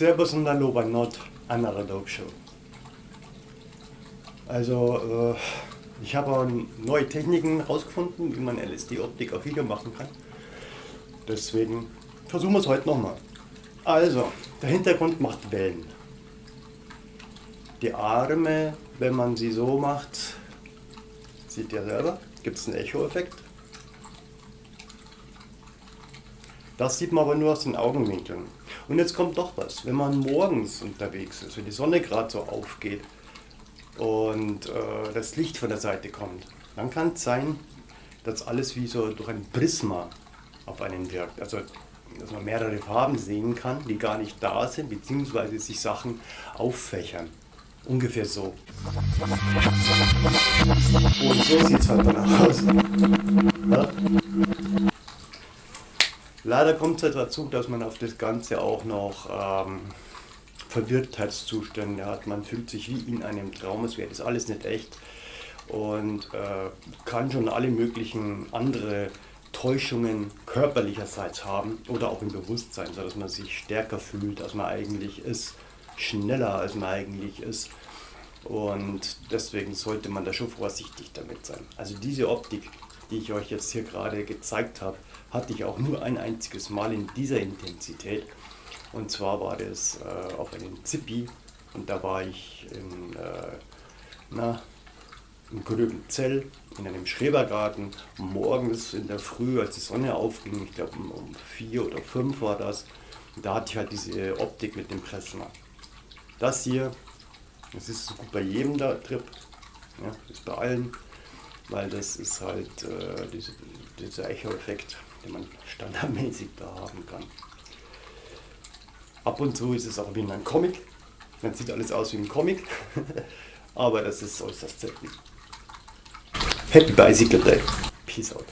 Servus und Hallo bei Not anderer Dope Show. Also, äh, ich habe neue Techniken herausgefunden, wie man LSD-Optik auf Video machen kann. Deswegen versuchen wir es heute nochmal. Also, der Hintergrund macht Wellen. Die Arme, wenn man sie so macht, seht ihr selber, gibt es einen Echo-Effekt. Das sieht man aber nur aus den Augenwinkeln. Und jetzt kommt doch was, wenn man morgens unterwegs ist, wenn die Sonne gerade so aufgeht und äh, das Licht von der Seite kommt, dann kann es sein, dass alles wie so durch ein Prisma auf einen wirkt. Also dass man mehrere Farben sehen kann, die gar nicht da sind, beziehungsweise sich Sachen auffächern. Ungefähr so. Und so sieht es halt danach aus. Ja? Leider kommt es halt dazu, dass man auf das Ganze auch noch ähm, Verwirrtheitszustände hat. Man fühlt sich wie in einem Traum, es wäre das alles nicht echt und äh, kann schon alle möglichen andere Täuschungen körperlicherseits haben oder auch im Bewusstsein, sodass man sich stärker fühlt, als man eigentlich ist, schneller als man eigentlich ist. Und deswegen sollte man da schon vorsichtig damit sein. Also diese Optik, die ich euch jetzt hier gerade gezeigt habe, hatte ich auch nur ein einziges Mal in dieser Intensität. Und zwar war das äh, auf einem Zippi und da war ich in, äh, na, im Gröbenzell in einem Schrebergarten morgens in der Früh, als die Sonne aufging, ich glaube um, vier oder fünf war das, da hatte ich halt diese Optik mit dem Pressner. Das hier, das ist so gut bei jedem da Trip, ja, ist bei allen, weil das ist halt äh, diese, dieser Echo-Effekt den man standardmäßig da haben kann. Ab und zu ist es auch wie in einem Comic. Man sieht alles aus wie ein Comic, aber das ist äußerst selten. Happy Bicycle Day. Peace out.